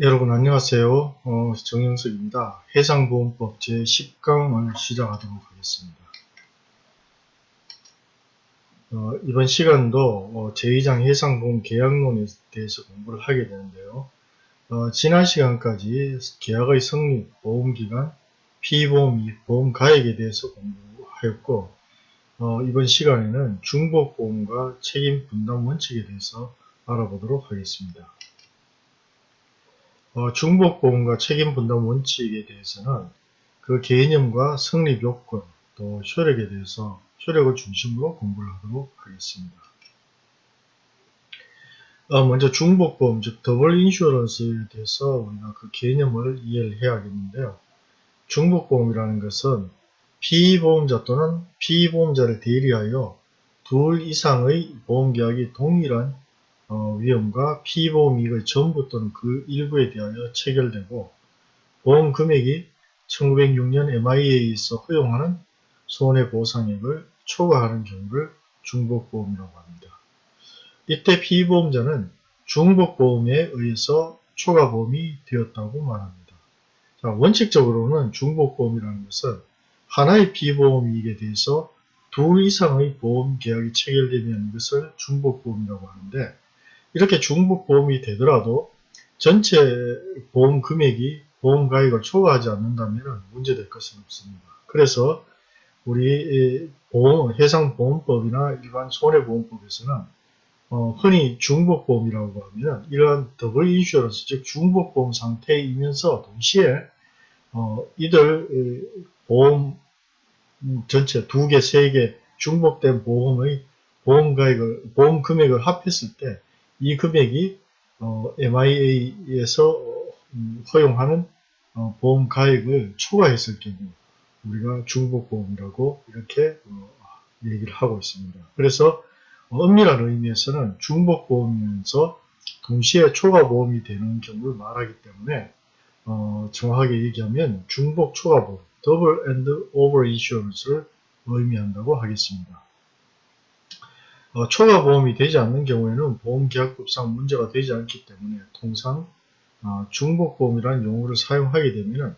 여러분 안녕하세요. 어, 정영석입니다. 해상보험법 제10강을 시작하도록 하겠습니다. 어, 이번 시간도 어, 제2장 해상보험 계약론에 대해서 공부를 하게 되는데요. 어, 지난 시간까지 계약의 성립, 보험기간, 피보험 이익, 보험 가액에 대해서 공부하였고 어, 이번 시간에는 중복보험과 책임 분담 원칙에 대해서 알아보도록 하겠습니다. 어, 중복보험과 책임분담 원칙에 대해서는 그 개념과 성립 요건 또 효력에 대해서 효력을 중심으로 공부를 하도록 하겠습니다. 어, 먼저 중복보험 즉 더블 인슈런스에 대해서 우리가 그 개념을 이해를 해야겠는데요. 중복보험이라는 것은 피보험자 또는 피보험자를 대리하여 둘 이상의 보험계약이 동일한 어, 위험과 피보험 이익의 전부 또는 그 일부에 대하여 체결되고 보험 금액이 1906년 MIA에서 허용하는 손해보상액을 초과하는 경우를 중복보험이라고 합니다. 이때 피보험자는 중복보험에 의해서 초과보험이 되었다고 말합니다. 자, 원칙적으로는 중복보험이라는 것은 하나의 피보험이익에 대해서 둘 이상의 보험 계약이 체결되면 이것을 중복보험이라고 하는데 이렇게 중복보험이 되더라도 전체 보험 금액이 보험 가액을 초과하지 않는다면 문제될 것은 없습니다. 그래서 우리 보험, 해상보험법이나 일반 손해보험법에서는 어, 흔히 중복보험이라고 하면 이러한 더블 인슈런스 즉 중복보험 상태이면서 동시에 어, 이들 보험 전체 두 개, 세 개 중복된 보험의 보험 가액을 보험 금액을 합했을 때 이 금액이 어, MIA에서 음, 허용하는 어, 보험 가액을 초과했을 경우 우리가 중복보험이라고 이렇게 어, 얘기를 하고 있습니다. 그래서 엄밀한 의미에서는 중복보험이면서 동시에 초과보험이 되는 경우를 말하기 때문에 어, 정확하게 얘기하면 중복 초과보험, double and over insurance를 의미한다고 하겠습니다. 어, 초과 보험이 되지 않는 경우에는 보험계약법상 문제가 되지 않기 때문에 통상 어, 중복보험이라는 용어를 사용하게 되면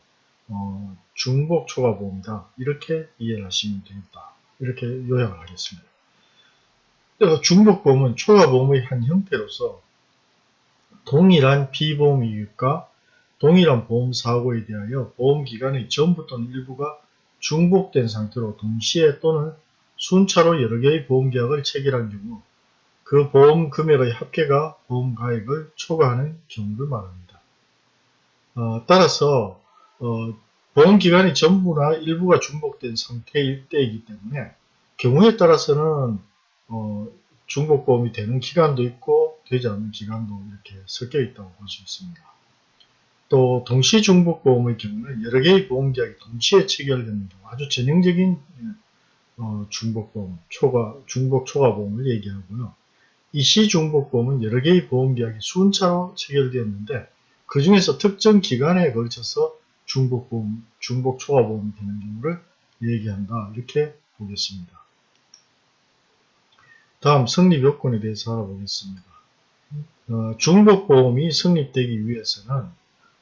어, 중복 초과보험이다 이렇게 이해를 하시면 되겠다 이렇게 요약을 하겠습니다. 그래서 중복보험은 초과보험의 한 형태로서 동일한 피보험 이익과 동일한 보험사고에 대하여 보험기간의 전부 또는 일부가 중복된 상태로 동시에 또는 순차로 여러 개의 보험계약을 체결한 경우 그 보험 금액의 합계가 보험 가액을 초과하는 경우를 말합니다. 어, 따라서 어, 보험기간이 전부나 일부가 중복된 상태일 때이기 때문에 경우에 따라서는 어, 중복보험이 되는 기간도 있고 되지 않는 기간도 이렇게 섞여 있다고 볼 수 있습니다. 또 동시 중복보험의 경우는 여러 개의 보험계약이 동시에 경우 아주 전형적인 어, 중복보험, 초과, 중복 초과보험을 얘기하고요. 이 시중복보험은 여러 개의 보험계약이 순차로 체결되었는데 그 중에서 특정 기간에 걸쳐서 중복보험, 중복 초과보험이 되는 경우를 얘기한다. 이렇게 보겠습니다. 다음 성립 요건에 대해서 알아보겠습니다. 어, 중복보험이 성립되기 위해서는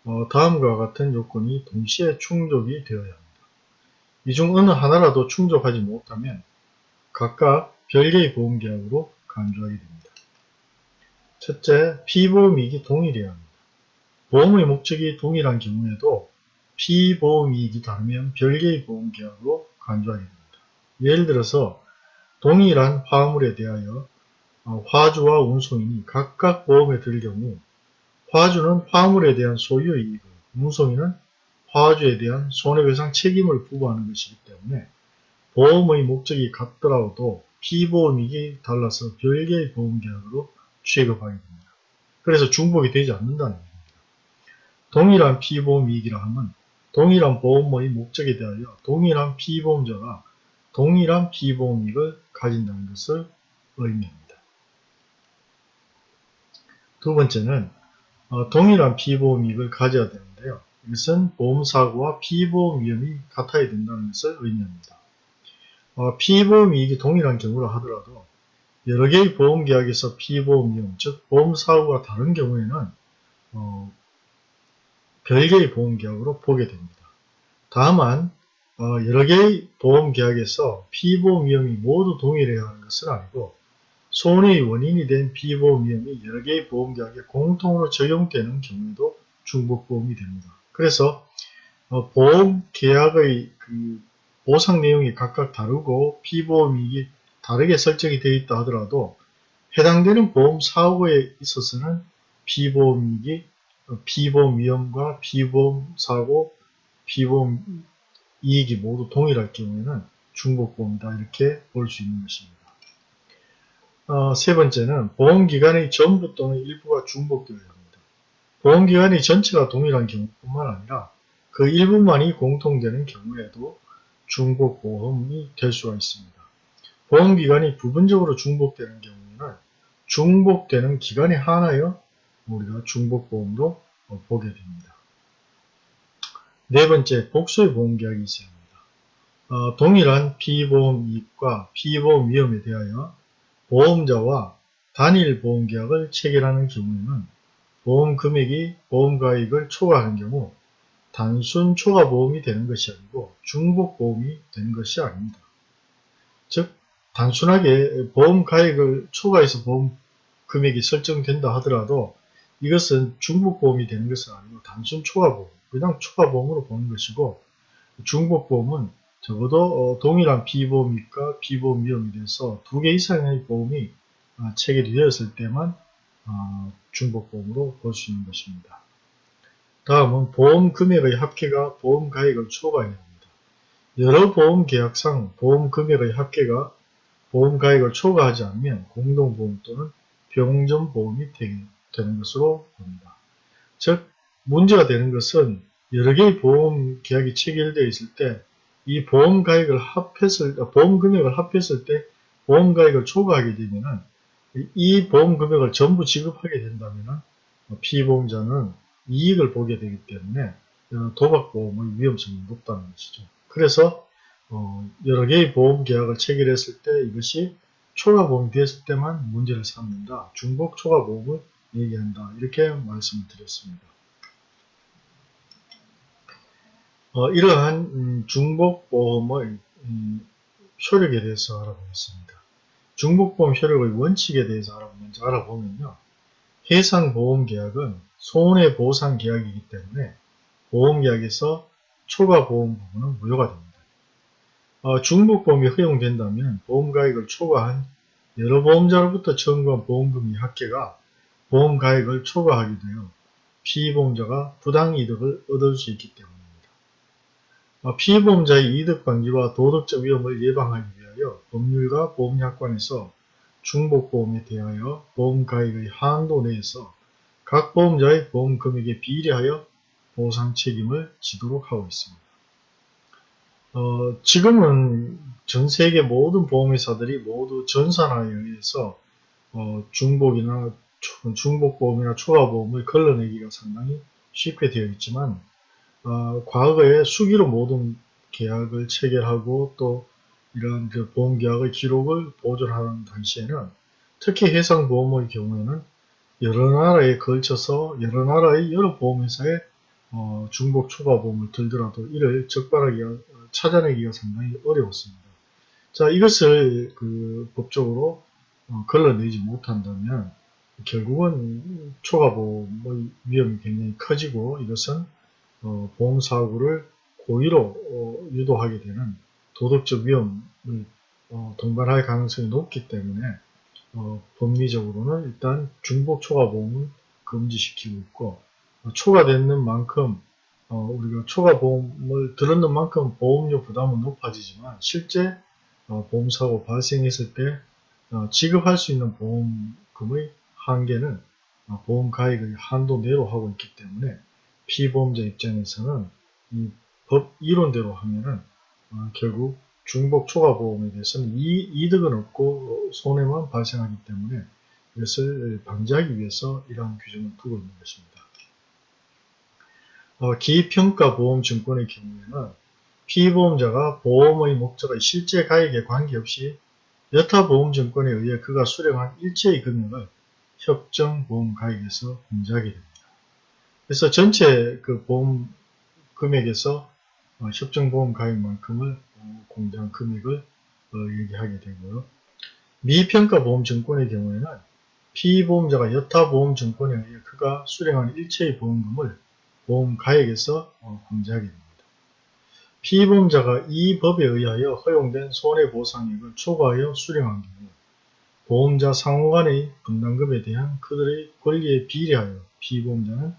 어, 다음과 같은 요건이 동시에 충족이 되어야 합니다. 이 중 어느 하나라도 충족하지 못하면 각각 별개의 보험계약으로 간주하게 됩니다. 첫째, 피보험이익이 동일해야 합니다. 보험의 목적이 동일한 경우에도 피보험이익이 다르면 별개의 보험계약으로 간주하게 됩니다. 예를 들어서 동일한 화물에 대하여 어, 화주와 운송인이 각각 보험에 들 경우 화주는 화물에 대한 소유의 이익을, 운송인은 화주에 대한 손해배상 책임을 부과하는 것이기 때문에 보험의 목적이 같더라도 피보험이익이 달라서 별개의 보험계약으로 취급하게 됩니다. 그래서 중복이 되지 않는다는 얘기입니다. 동일한 피보험이익이라 하면 동일한 보험의 목적에 대하여 동일한 피보험자가 동일한 피보험이익을 가진다는 것을 의미합니다. 두 번째는 어, 동일한 피보험이익을 가져야 되는데요. 이것은 보험사고와 피보험 위험이 같아야 된다는 것을 의미합니다. 어, 피보험 이익이 동일한 경우라 하더라도 여러 개의 보험계약에서 피보험 위험, 즉 보험사고가 다른 경우에는 어, 별개의 보험계약으로 보게 됩니다. 다만 어, 여러 개의 보험계약에서 피보험 위험이 모두 동일해야 하는 것은 아니고 손해의 원인이 된 피보험 위험이 여러 개의 보험계약에 공통으로 적용되는 경우에도 중복보험이 됩니다. 그래서 어, 보험 계약의 그 보상 내용이 각각 다르고 피보험이익이 다르게 설정이 되어 있다 하더라도 해당되는 보험 사고에 있어서는 피보험이익이 어, 피보험 위험과 피보험 사고, 피보험 이익이 모두 동일할 경우에는 중복보험이다 이렇게 볼 수 있는 것입니다. 어, 세 번째는 보험기간의 전부 또는 일부가 중복되어야 합니다. 보험기간의 전체가 동일한 경우뿐만 아니라 그 일부만이 공통되는 경우에도 중복보험이 될 수가 있습니다. 보험기간이 부분적으로 중복되는 경우에는 중복되는 기간에 한하여 우리가 중복보험도 보게 됩니다. 네 번째, 복수의 보험계약이 있어야 합니다. 어, 동일한 피보험 이익과 피보험 위험에 대하여 보험자와 단일 보험계약을 체결하는 경우에는 보험 금액이 보험 가액을 초과하는 경우 단순 초과 보험이 되는 것이 아니고 중복 보험이 되는 것이 아닙니다. 즉 단순하게 보험 가액을 초과해서 보험 금액이 설정된다 하더라도 이것은 중복 보험이 되는 것은 아니고 단순 초과 보험, 그냥 초과 보험으로 보는 것이고 중복 보험은 적어도 어, 동일한 비보험이익과 비보험 위험에 대해서 두 개 이상의 보험이 어, 체결이 되었을 때만 어, 중복보험으로 볼 수 있는 것입니다. 다음은 보험 금액의 합계가 보험 가액을 초과해야 합니다. 여러 보험 계약상 보험 금액의 합계가 보험 가액을 초과하지 않으면 공동보험 또는 병전 보험이 되는 것으로 봅니다. 즉 문제가 되는 것은 여러 개의 보험 계약이 체결되어 있을 때 이 보험 가액을 합했을 보험 금액을 합했을 때 보험 가액을 초과하게 되면은 이 보험 금액을 전부 지급하게 된다면은 피보험자는 이익을 보게 되기 때문에 도박보험의 위험성이 높다는 것이죠. 그래서 어, 여러 개의 보험 계약을 체결했을 때 이것이 초과보험이 되었을 때만 문제를 삼는다. 중복 초과보험을 얘기한다. 이렇게 말씀을 드렸습니다. 어, 이러한 음, 중복보험의 음, 효력에 대해서 알아보겠습니다. 중복보험 효력의 원칙에 대해서 알아, 먼저 알아보면요. 해상보험계약은 손해보상계약이기 때문에 보험계약에서 초과보험 부분은 무효가 됩니다. 어, 중복보험이 허용된다면 보험가액을 초과한 여러 보험자로부터 청구한 보험금의 합계가 보험가액을 초과하게 되어 피보험자가 부당이득을 얻을 수 있기 때문입니다. 어, 피보험자의 이득방지와 도덕적 위험을 예방하기 위하여 법률과 보험약관에서 중복보험에 대하여 보험가액의 한도 내에서 각 보험자의 보험금액에 비례하여 보상 책임을 지도록 하고 있습니다. 어, 지금은 전 세계 모든 보험회사들이 모두 전산화에 의해서 어, 중복이나 중복보험이나 초과보험을 걸러내기가 상당히 쉽게 되어 있지만 어, 과거에 수기로 모든 계약을 체결하고 또 이런 그 보험계약의 기록을 보존하는 당시에는 특히 해상보험의 경우에는 여러 나라에 걸쳐서 여러 나라의 여러 보험회사에 어, 중복 초과 보험을 들더라도 이를 적발하기가 찾아내기가 상당히 어려웠습니다. 자 이것을 그 법적으로 어, 걸러내지 못한다면 결국은 초과 보험의 위험이 굉장히 커지고 이것은 어, 보험 사고를 고의로 어, 유도하게 되는 도덕적 위험을 어, 동반할 가능성이 높기 때문에 어, 법리적으로는 일단 중복 초과보험을 금지시키고 있고 어, 초과되는 만큼 어, 우리가 초과보험을 들었는 만큼 보험료 부담은 높아지지만 실제 어, 보험사고 발생했을 때 어, 지급할 수 있는 보험금의 한계는 어, 보험 가액의 한도 내로 하고 있기 때문에 피보험자 입장에서는 이 법 이론대로 하면은 어, 결국 중복 초과 보험에 대해서는 이, 이득은 없고 손해만 발생하기 때문에 이것을 방지하기 위해서 이러한 규정을 두고 있는 것입니다. 어, 기평가 보험증권의 경우에는 피보험자가 보험의 목적의 실제 가액에 관계없이 여타 보험증권에 의해 그가 수령한 일체의 금액을 협정보험가액에서 공제하게 됩니다. 그래서 전체 그 보험 금액에서 어, 협정보험 가입만큼을 어, 공제한 금액을 어, 얘기하게 되고요. 미평가 보험증권의 경우에는 피보험자가 여타보험증권에 의해 그가 수령한 일체의 보험금을 보험 가액에서 어, 공제하게 됩니다. 피보험자가 이 법에 의하여 허용된 손해보상액을 초과하여 수령한 경우 보험자 상호 간의 분담금에 대한 그들의 권리에 비례하여 피보험자는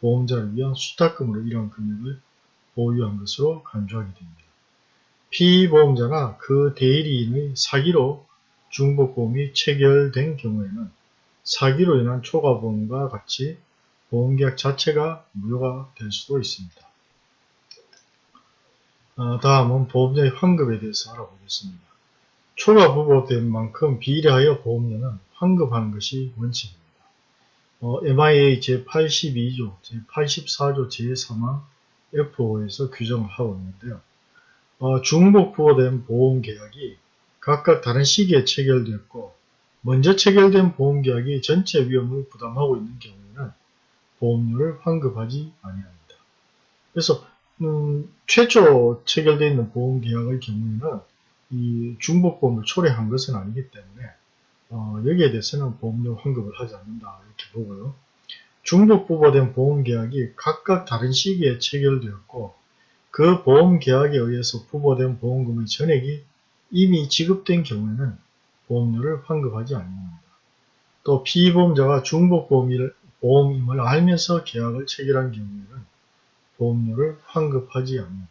보험자를 위한 수탁금으로 이러한 금액을 보유한 것으로 간주하게 됩니다. 피보험자나 그 대리인의 사기로 중복보험이 체결된 경우에는 사기로 인한 초과보험과 같이 보험계약 자체가 무효가 될 수도 있습니다. 어, 다음은 보험료의 환급에 대해서 알아보겠습니다. 초과 부과된 만큼 비례하여 보험료는 환급하는 것이 원칙입니다. 어, MIA 제82조, 제84조 제3항 F5에서 규정을 하고 있는데요. 어, 중복 부과된 보험계약이 각각 다른 시기에 체결되었고 먼저 체결된 보험계약이 전체 위험을 부담하고 있는 경우에는 보험료를 환급하지 아니합니다. 그래서 음, 최초 체결되어 있는 보험계약의 경우에는 이 중복보험을 초래한 것은 아니기 때문에 어, 여기에 대해서는 보험료 환급을 하지 않는다 이렇게 보고요. 중복 부과된 보험계약이 각각 다른 시기에 체결되었고 그 보험계약에 의해서 부과된 보험금의 전액이 이미 지급된 경우에는 보험료를 환급하지 않습니다. 또 피보험자가 중복보험임을 알면서 계약을 체결한 경우에는 보험료를 환급하지 않습니다.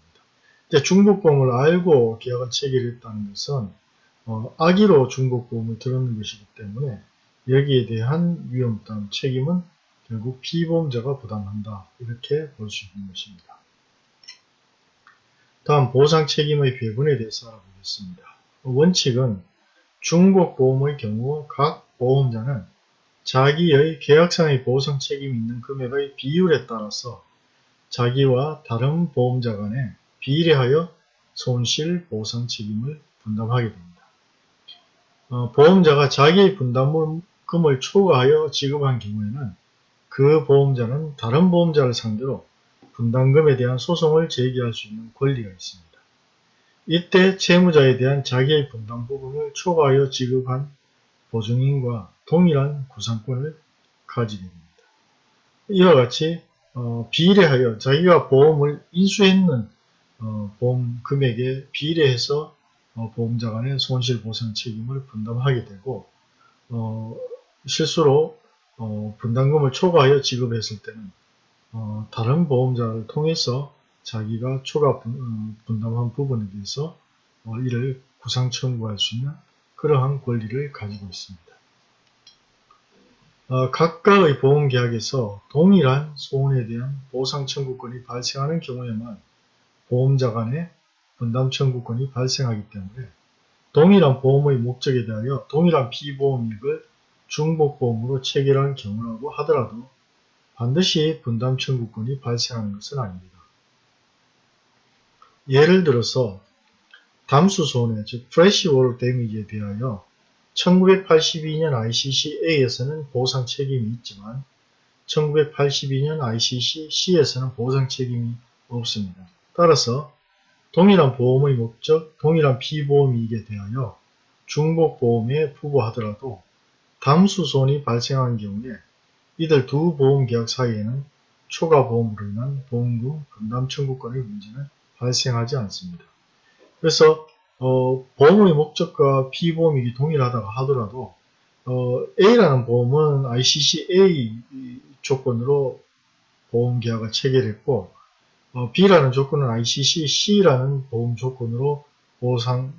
중복보험을 알고 계약을 체결했다는 것은 어, 악의로 중복보험을 들었는 것이기 때문에 여기에 대한 위험부담 책임은 결국 피보험자가 부담한다 이렇게 볼 수 있는 것입니다. 다음 보상 책임의 배분에 대해서 알아보겠습니다. 원칙은 중복보험의 경우 각 보험자는 자기의 계약상의 보상 책임이 있는 금액의 비율에 따라서 자기와 다른 보험자 간에 비례하여 손실 보상 책임을 분담하게 됩니다. 어, 보험자가 자기의 분담금을 초과하여 지급한 경우에는 그 보험자는 다른 보험자를 상대로 분담금에 대한 소송을 제기할 수 있는 권리가 있습니다. 이때 채무자에 대한 자기의 분담 부분을 초과하여 지급한 보증인과 동일한 구상권을 가지게 됩니다. 이와 같이 어, 비례하여 자기가 보험을 인수했는 어, 보험 금액에 비례해서 어, 보험자 간의 손실보상 책임을 분담하게 되고 어, 실수로 어, 분담금을 초과하여 지급했을 때는 어, 다른 보험자를 통해서 자기가 초과 분, 담한 부분에 대해서 이를 구상 청구할 수 있는 그러한 권리를 가지고 있습니다. 어, 각각의 보험계약에서 동일한 소원에 대한 보상 청구권이 발생하는 경우에만 보험자 간의 분담 청구권이 발생하기 때문에 동일한 보험의 목적에 대하여 동일한 피보험액을 중복보험으로 체결한 경우라고 하더라도 반드시 분담 청구권이 발생하는 것은 아닙니다. 예를 들어서 담수 손해, 즉 프레시워럴 데미지에 대하여 1982년 ICC-A에서는 보상 책임이 있지만 1982년 ICC-C에서는 보상 책임이 없습니다. 따라서 동일한 보험의 목적, 동일한 피보험이익에 대하여 중복보험에 부과하더라도 담수손이 발생한 경우에 이들 두 보험계약 사이에는 초과보험으로 인한 보험금 분담 청구권의 문제는 발생하지 않습니다. 그래서 어, 보험의 목적과 피보험이 동일하다고 하더라도 어, A라는 보험은 ICC-A 조건으로 보험계약을 체결했고 어, B라는 조건은 ICC-C라는 보험 조건으로 보상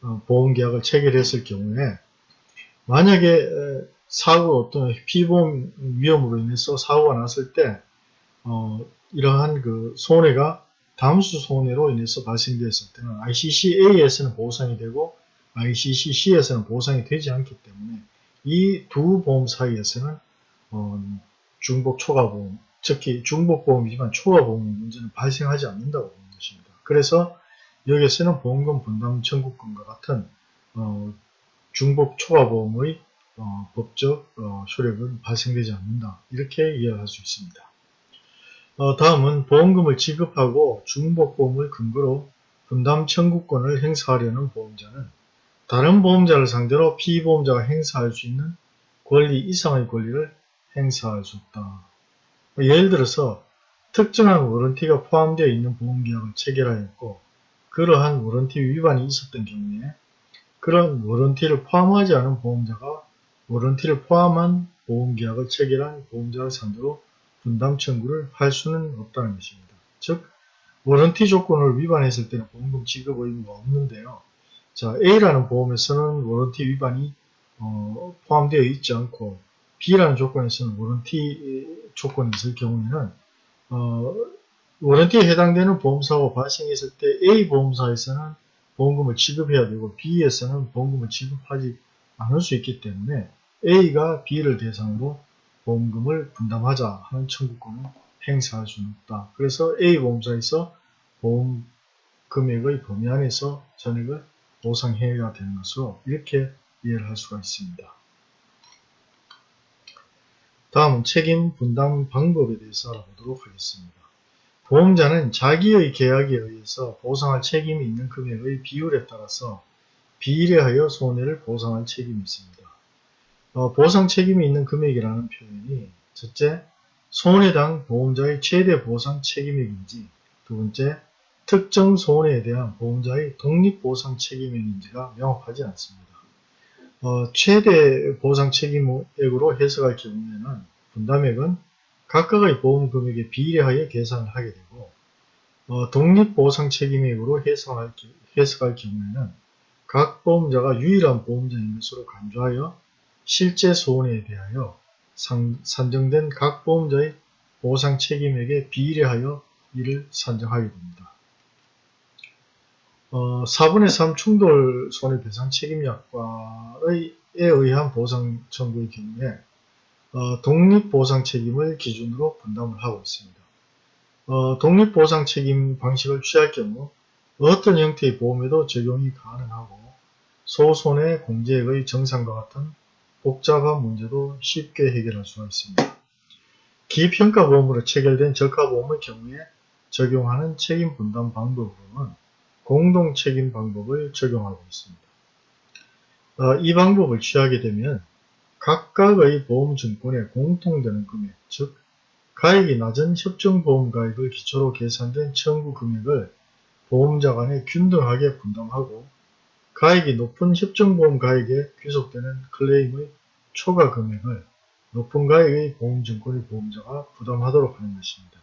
어, 보험계약을 체결했을 경우에 만약에 사고 어떤 피보험 위험으로 인해서 사고가 났을 때 어, 이러한 그 손해가 담수 손해로 인해서 발생되었을 때는 ICC-A에서는 보상이 되고 ICC-C에서는 보상이 되지 않기 때문에 이 두 보험 사이에서는 어, 중복 초과보험, 특히 중복보험이지만 초과보험 문제는 발생하지 않는다고 보는 것입니다. 그래서 여기에서는 보험금 분담 청구권과 같은 어, 중복 초과보험의 어, 법적 어, 효력은 발생되지 않는다. 이렇게 이해할 수 있습니다. 어, 다음은 보험금을 지급하고 중복보험을 근거로 분담 청구권을 행사하려는 보험자는 다른 보험자를 상대로 피보험자가 행사할 수 있는 권리 이상의 권리를 행사할 수 없다. 예를 들어서 특정한 warranty가 포함되어 있는 보험계약을 체결하였고 그러한 warranty 위반이 있었던 경우에 그런 warranty를 포함하지 않은 보험자가 warranty를 포함한 보험계약을 체결한 보험자를 상대로 분담 청구를 할 수는 없다는 것입니다. 즉 warranty 조건을 위반했을 때는 보험금 지급 의무가 없는데요. 자 A라는 보험에서는 warranty 위반이 어, 포함되어 있지 않고 B라는 조건에서는 warranty 조건이 있을 경우에는 어, warranty에 해당되는 보험사고 발생했을 때 A 보험사에서는 보험금을 지급해야 되고 B에서는 보험금을 지급하지 않을 수 있기 때문에 A가 B를 대상으로 보험금을 분담하자 하는 청구권을 행사할 수는 없다. 그래서 A 보험사에서 보험 금액의 범위 안에서 전액을 보상해야 되는 것으로 이렇게 이해를 할 수가 있습니다. 다음은 책임 분담 방법에 대해서 알아보도록 하겠습니다. 보험자는 자기의 계약에 의해서 보상할 책임이 있는 금액의 비율에 따라서 비례하여 손해를 보상할 책임이 있습니다. 어, 보상 책임이 있는 금액이라는 표현이 첫째, 손해당 보험자의 최대 보상 책임액인지 두 번째, 특정 손해에 대한 보험자의 독립보상 책임액인지가 명확하지 않습니다. 어, 최대 보상 책임액으로 해석할 경우에는 분담액은 각각의 보험 금액에 비례하여 계산을 하게 되고 어, 독립보상 책임액으로 해석할, 해석할 경우에는 각 보험자가 유일한 보험자인 것으로 간주하여 실제 손해에 대하여 상, 산정된 각 보험자의 보상 책임액에 비례하여 이를 산정하게 됩니다. 어, 4분의 3 충돌 손해배상 책임약과에 의한 보상 청구의 경우에 어, 독립보상 책임을 기준으로 분담을 하고 있습니다. 어, 독립보상 책임 방식을 취할 경우 어떤 형태의 보험에도 적용이 가능하고 소손해 공제액의 정상과 같은 복잡한 문제도 쉽게 해결할 수가 있습니다. 기평가보험으로 체결된 저가보험의 경우에 적용하는 책임 분담 방법으로는 공동책임 방법을 적용하고 있습니다. 어, 이 방법을 취하게 되면 각각의 보험증권에 공통되는 금액, 즉 가액이 낮은 협정보험 가액을 기초로 계산된 청구 금액을 보험자 간에 균등하게 분담하고 가액이 높은 협정보험 가액에 귀속되는 클레임의 초과 금액을 높은 가액의 보험증권의 보험자가 부담하도록 하는 것입니다.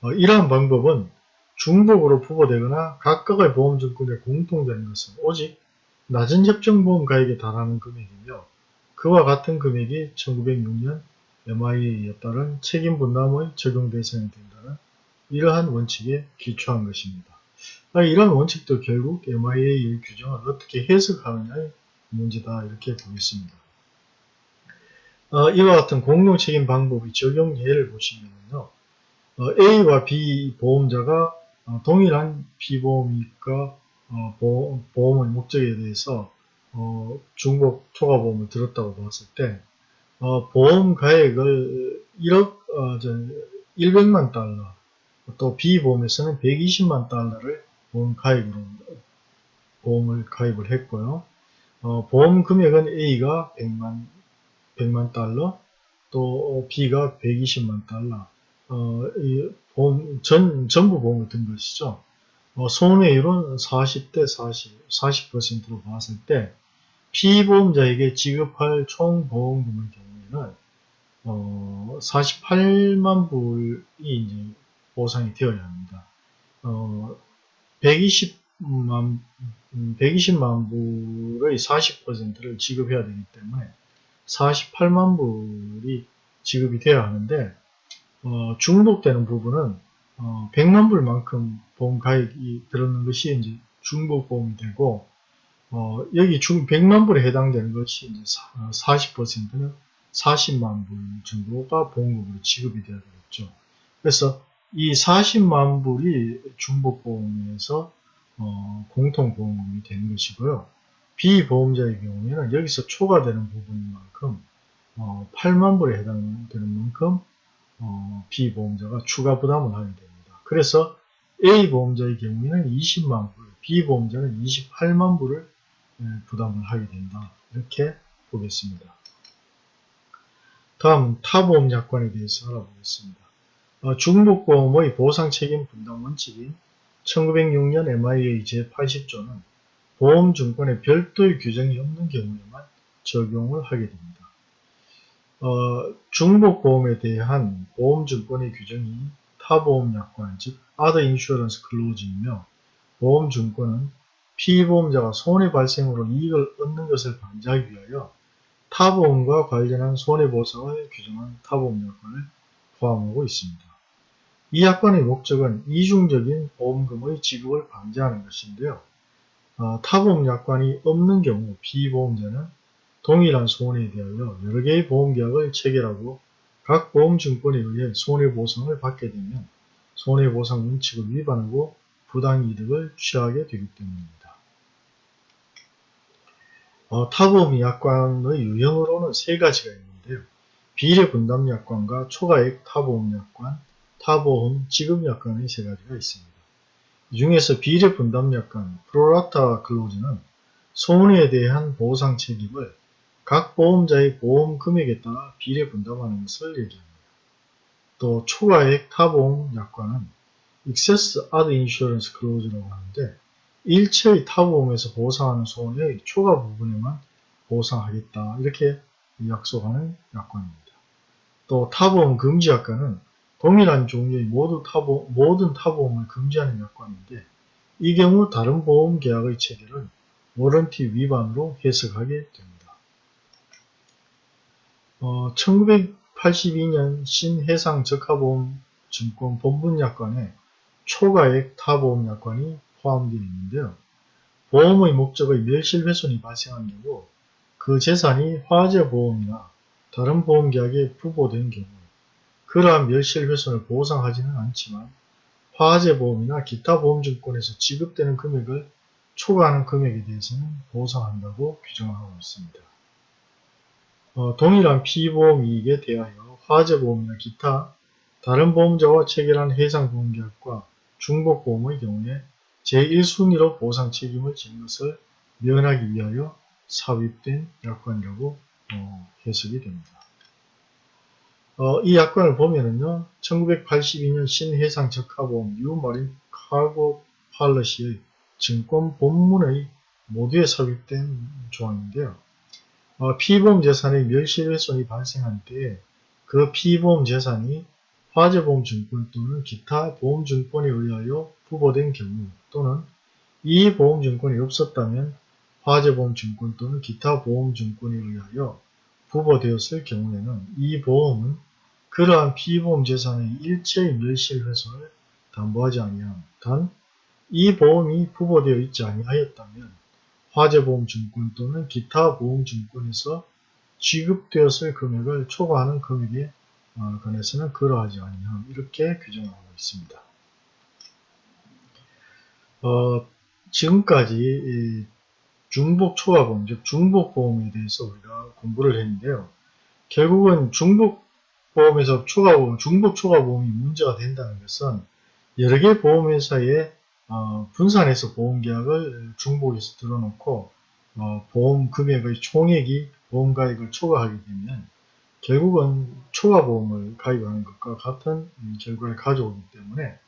어, 이러한 방법은 중복으로 부과되거나 각각의 보험증권에 공통되는 것은 오직 낮은 협정보험 가액에 달하는 금액이며 그와 같은 금액이 1906년 MIA에 따른 책임 분담의 적용 대상이 된다는 이러한 원칙에 기초한 것입니다. 아, 이러한 원칙도 결국 MIA의 규정을 어떻게 해석하느냐의 문제다 이렇게 보겠습니다. 어, 이와 같은 공동 책임 방법의 적용 예를 보시면요. 어, A와 B 보험자가 어, 동일한 피보험이니까 어, 보험, 의 목적에 대해서 어, 중복 초과보험을 들었다고 봤을 때 어, 보험 가액을 1억 어, 100만 달러 또 B보험에서는 120만 달러를 보험 가입으로 보험을 가입을 했고요. 어, 보험 금액은 A가 100만 100만 달러 또 B가 120만 달러 어, 이 보험 전 전부 보험을 든 것이죠. 어, 손해율은 40대 40, 40%로 봤을 때 피보험자에게 지급할 총 보험금의 경우에는 어, 48만 불이 이제 보상이 되어야 합니다. 어, 120만 120만 불의 40%를 지급해야 되기 때문에 48만 불이 지급이 되어야 하는데 어, 중복되는 부분은 어, 100만 불만큼 보험 가입이 들었는 것이 이제 중복 보험이 되고 어, 여기 중 100만 불에 해당되는 것이 이제 40%는 40만 불 정도가 보험금으로 지급이 되어야 되겠죠. 그래서 이 40만 불이 중복보험에서 어, 공통보험금이 되는 것이고요. 비보험자의 경우에는 여기서 초과되는 부분만큼 어, 8만 불에 해당되는 만큼 어, B보험자가 추가 부담을 하게 됩니다. 그래서 A보험자의 경우에는 20만 불, B보험자는 28만 불을 예, 부담을 하게 된다. 이렇게 보겠습니다. 다음 타보험 약관에 대해서 알아보겠습니다. 어, 중복보험의 보상책임 분담 원칙인 1906년 MIA 제80조는 보험증권에 별도의 규정이 없는 경우에만 적용을 하게 됩니다. 어, 중복보험에 대한 보험증권의 규정이 타보험약관 즉 Other Insurance Clause이며 보험증권은 피보험자가 손해 발생으로 이익을 얻는 것을 방지하기 위하여 타보험과 관련한 손해보상을 규정한 타보험약관을 포함하고 있습니다. 이 약관의 목적은 이중적인 보험금의 지급을 방지하는 것인데요. 어, 타보험 약관이 없는 경우 피보험자는 동일한 손해에 대하여 여러 개의 보험계약을 체결하고 각 보험증권에 의해 손해보상을 받게 되면 손해보상 원칙을 위반하고 부당이득을 취하게 되기 때문입니다. 어, 타보험 약관의 유형으로는 세 가지가 있는데요. 비례 분담약관과 초과액 타보험약관, 타보험 지급약관의 세 가지가 있습니다. 이 중에서 비례 분담약관, 프로라타 클로즈는 손해에 대한 보상 책임을 각 보험자의 보험 금액에 따라 비례 분담하는 것을 얘기합니다. 또 초과액 타보험 약관은 Excess Other Insurance Clause라고 하는데 일체의 타보험에서 보상하는 손해의 초과 부분에만 보상하겠다 이렇게 약속하는 약관입니다. 또 타보험 금지 약관은 동일한 종류의 모든 타보험, 모든 타보험을 금지하는 약관인데 이 경우 다른 보험 계약의 체결은 워런티 위반으로 해석하게 됩니다. 어, 1982년 신해상 적합보험 증권 본분 약관에 초과액 타보험 약관이 포함되어 있는데요. 보험의 목적의 멸실훼손이 발생한 경우 그 재산이 화재보험이나 다른 보험계약에 부보된 경우 그러한 멸실훼손을 보상하지는 않지만 화재보험이나 기타 보험증권에서 지급되는 금액을 초과하는 금액에 대해서는 보상한다고 규정하고 있습니다. 어, 동일한 피보험 이익에 대하여 화재보험이나 기타 다른 보험자와 체결한 해상보험계약과 중복보험의 경우에 제1순위로 보상 책임을 지는 것을 면하기 위하여 삽입된 약관이라고 어, 해석이 됩니다. 어, 이 약관을 보면은요, 1982년 신해상 적합보험 뉴마린 카고 팔러시의 증권 본문의 모두에 삽입된 조항인데요. 어, 피보험 재산의 멸실훼손이 발생한 때에 그 피보험 재산이 화재보험 증권 또는 기타 보험 증권에 의하여 부보된 경우 또는 이 보험증권이 없었다면 화재보험증권 또는 기타 보험증권에 의하여 부보되었을 경우에는 이 보험은 그러한 피보험 재산의 일체의 멸실훼손을 담보하지 아니함. 단, 이 보험이 부보되어 있지 아니하였다면 화재보험증권 또는 기타 보험증권에서 지급되었을 금액을 초과하는 금액에 어, 관해서는 그러하지 아니함. 이렇게 규정하고 있습니다. 어, 지금까지 중복 초과보험, 즉 중복보험에 대해서 우리가 공부를 했는데요. 결국은 중복보험에서 초과보험, 중복 초과보험이 문제가 된다는 것은 여러 개의 보험회사에 어, 분산해서 보험계약을 중복해서 들어놓고 어, 보험 금액의 총액이 보험가액을 초과하게 되면 결국은 초과보험을 가입하는 것과 같은 결과를 가져오기 때문에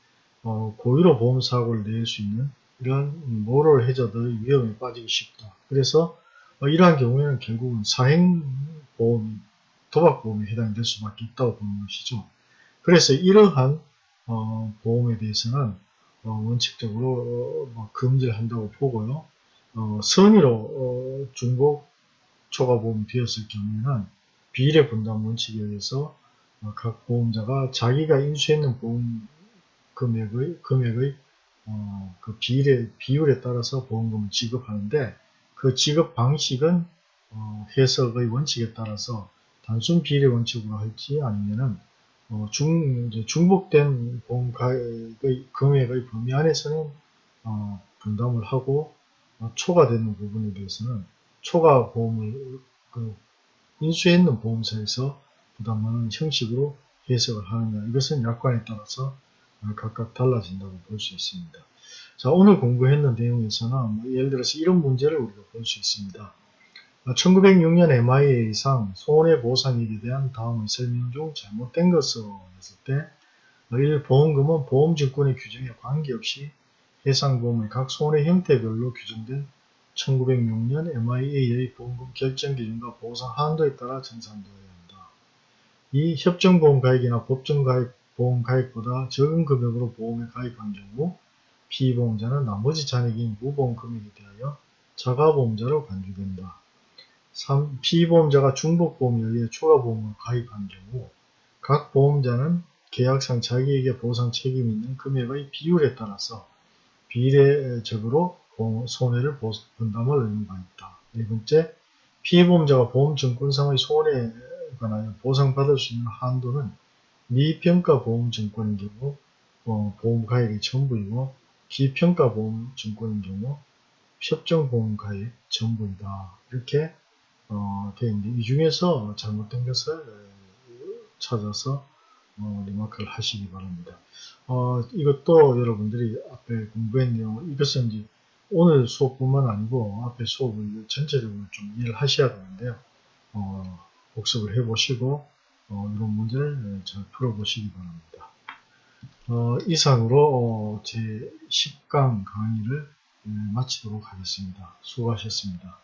어, 고의로 보험사고를 낼 수 있는 이러한 모럴 해저드의 위험에 빠지기 쉽다. 그래서 어, 이러한 경우에는 결국은 사행보험, 도박보험에 해당될 수밖에 없다고 보는 것이죠. 그래서 이러한 어, 보험에 대해서는 어, 원칙적으로 뭐 금지를 한다고 보고요. 어, 선의로 중복 초과보험이 되었을 경우에는 비례 분담 원칙에 의해서 각 보험자가 자기가 인수했는 보험 금액의, 금액의 어, 그 비례, 비율에 따라서 보험금을 지급하는데 그 지급 방식은 어, 해석의 원칙에 따라서 단순 비례 원칙으로 할지 아니면은 어, 중, 중복된 보험 가액의 금액의 범위 안에서는 어, 분담을 하고 어, 초과되는 부분에 대해서는 초과 보험을 그 인수했는 보험사에서 부담하는 형식으로 해석을 하느냐. 이것은 약관에 따라서 어, 각각 달라진다고 볼 수 있습니다. 자 오늘 공부했는 내용에서는 뭐 예를 들어서 이런 문제를 우리가 볼 수 있습니다. 1906년 MIA상 손해보상액에 대한 다음의 설명 중 잘못된 것을 했을 때 1. 보험금은 보험증권의 규정에 관계없이 해상보험의 각 손해 형태별로 규정된 1906년 MIA의 보험금 결정 기준과 보상 한도에 따라 정산되어야 한다. 이 협정보험 가입이나 법정 가입 보험 가입보다 적은 금액으로 보험에 가입한 경우 피보험자는 나머지 잔액인 무보험 금액에 대하여 자가보험자로 간주된다. 3. 피보험자가 중복보험에 의해 추가보험을 가입한 경우 각 보험자는 계약상 자기에게 보상 책임이 있는 금액의 비율에 따라서 비례적으로 손해를 보- 분담을 의무가 있다. 네 번째, 피해보험자가 보험증권상의 손해에 관하여 보상받을 수 있는 한도는 미평가 보험증권인 경우 어, 보험 가입이 전부이고 기평가 보험증권인 경우 협정보험 가입 전부이다. 이렇게 어, 되어 있는데 이 중에서 잘못된 것을 어, 찾아서 어, remark를 하시기 바랍니다. 어, 이것도 여러분들이 앞에 공부한 내용, 이것은 이제 오늘 수업뿐만 아니고 앞에 수업을 전체적으로 좀 이해를 하셔야 되는데요. 어, 복습을 해보시고 어, 이런 문제를 잘 풀어보시기 바랍니다. 어, 이상으로 어, 제 10강 강의를 예, 마치도록 하겠습니다. 수고하셨습니다.